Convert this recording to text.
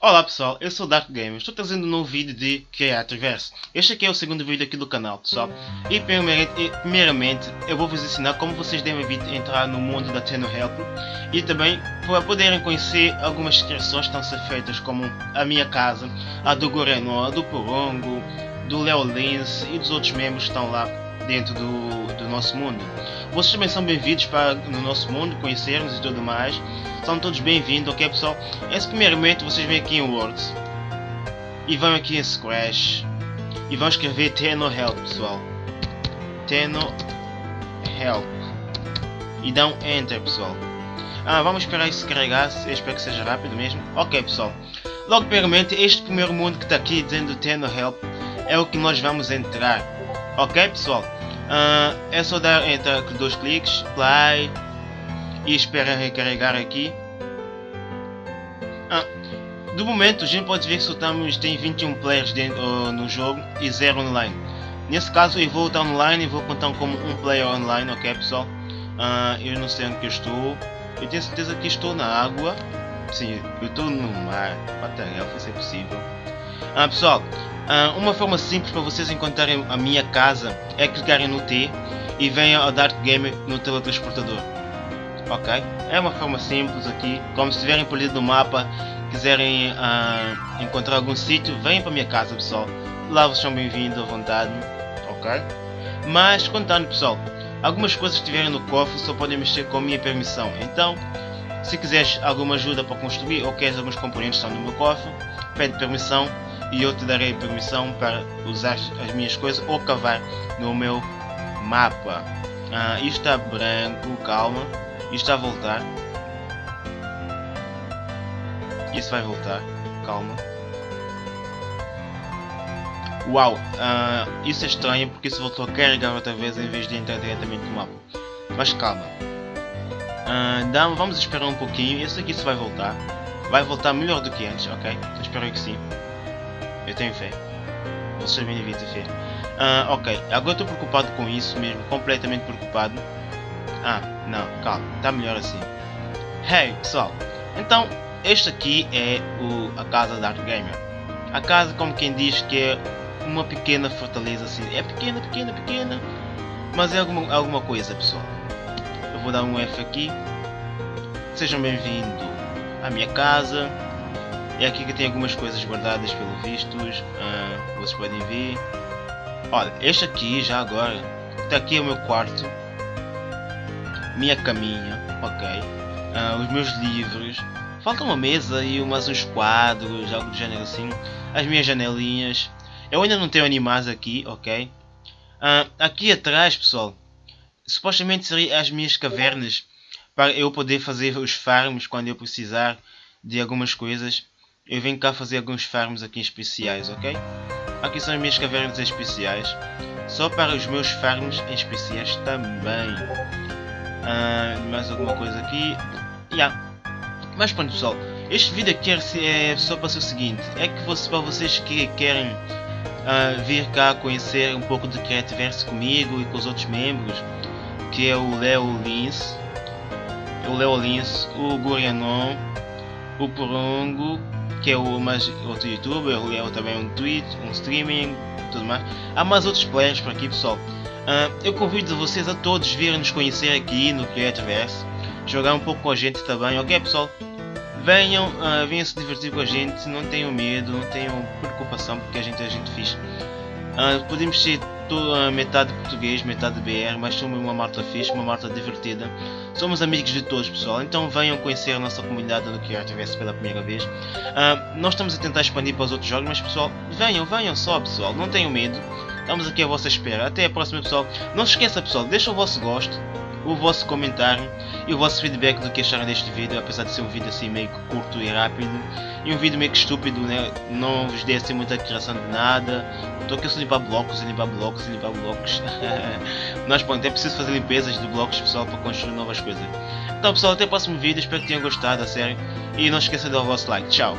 Olá pessoal, eu sou Dark Gamer, estou trazendo um novo vídeo de Creatorverse. Este aqui é o segundo vídeo aqui do canal pessoal. E primeiramente, eu vou vos ensinar como vocês devem entrar no mundo da Tenno Help. E também para poderem conhecer algumas criações que estão ser feitas como a minha casa, a do Goreno, a do Porongo, do Leo Lins e dos outros membros que estão lá dentro do, do nosso mundo. Vocês também são bem-vindos para no nosso mundo, conhecermos e tudo mais. São todos bem-vindos, ok pessoal? Esse primeiramente vocês vêm aqui em Words e vão aqui em Scratch e vão escrever Teno Help pessoal. Teno Help e dão Enter pessoal. Ah, vamos esperar isso carregar, eu espero que seja rápido mesmo. Ok pessoal. Logo primeiramente este primeiro mundo que está aqui dizendo Teno Help é o que nós vamos entrar. Ok pessoal? Uh, é só dar entre dois cliques, play e espera recarregar aqui. Ah, do momento a gente pode ver que soltamos tem 21 players dentro, uh, no jogo e 0 online. Nesse caso eu vou estar online e vou contar como um player online, ok pessoal? Uh, eu não sei onde que eu estou. Eu tenho certeza que estou na água. Sim, eu estou no mar. Batalha, se é possível. Pessoal, ah, uma forma simples para vocês encontrarem a minha casa é clicarem no T e venham ao Dark Game no teletransportador. Ok? É uma forma simples aqui. Como se estiverem perdido no mapa, quiserem uh, encontrar algum sítio, venham para a minha casa pessoal. Lá vocês são bem-vindos à vontade. Ok? Mas contando pessoal, algumas coisas que estiverem no cofre só podem mexer com a minha permissão. Então, se quiseres alguma ajuda para construir ou queres alguns componentes que estão no meu cofre, pede permissão e eu te darei permissão para usar as minhas coisas ou cavar no meu mapa. Ah, isto está branco, calma. Isto está a voltar. Isso vai voltar, calma. Uau, ah, isso é estranho porque isso voltou a carregar outra vez em vez de entrar diretamente no mapa. Mas calma. Ah, dá, vamos esperar um pouquinho. Isso aqui se vai voltar. Vai voltar melhor do que antes, ok? espero que sim. Eu tenho fé. Vocês também devem ter fé. Uh, ok, agora estou preocupado com isso mesmo, completamente preocupado. Ah, não, calma, está melhor assim. Hey, pessoal, então este aqui é o, a casa da Art Gamer. A casa, como quem diz que é uma pequena fortaleza assim. É pequena, pequena, pequena, mas é alguma, alguma coisa, pessoal. Eu vou dar um F aqui. Sejam bem-vindos à minha casa. É aqui que tem algumas coisas guardadas pelo vistos, uh, vocês podem ver. Olha, este aqui já agora, está aqui é o meu quarto, minha caminha, ok, uh, os meus livros, falta uma mesa e umas uns quadros, algo do gênero assim, as minhas janelinhas. Eu ainda não tenho animais aqui, ok. Uh, aqui atrás, pessoal, supostamente seriam as minhas cavernas para eu poder fazer os farms quando eu precisar de algumas coisas eu venho cá fazer alguns farms aqui especiais, ok? Aqui são as minhas cavernas especiais, só para os meus farms especiais também. Ah, mais alguma coisa aqui? Yeah. Mas pronto pessoal, este vídeo aqui é só para ser o seguinte, é que você, para vocês que querem uh, vir cá conhecer um pouco do Creativerse comigo e com os outros membros, que é o Leo Lins, o Leo Lins, o Gorianon, o Porongo que é o mais outro youtuber, o Léo também um tweet, um streaming, tudo mais. Há mais outros players por aqui pessoal. Uh, eu convido vocês a todos virem nos conhecer aqui no Creativerse, jogar um pouco com a gente também, ok pessoal? Venham, uh, venham se divertir com a gente, não tenham medo, não tenham preocupação porque a gente é gente fixe. Uh, podemos ser uh, metade português, metade BR, mas somos uma malta fixe, uma malta divertida. Somos amigos de todos, pessoal. Então venham conhecer a nossa comunidade do que tivesse pela primeira vez. Uh, nós estamos a tentar expandir para os outros jogos, mas pessoal, venham, venham só, pessoal. Não tenham medo. Estamos aqui à vossa espera. Até a próxima, pessoal. Não se esqueça, pessoal, deixa o vosso gosto o vosso comentário e o vosso feedback do que acharam deste vídeo, apesar de ser um vídeo assim meio curto e rápido e um vídeo meio que estúpido, né? não vos dei assim muita criação de nada, estou aqui só limpar blocos, limpar blocos, limpar blocos, mas pronto, é preciso fazer limpezas de blocos pessoal para construir novas coisas. Então pessoal, até o próximo vídeo, espero que tenham gostado, a sério, e não esqueça de dar o vosso like, tchau!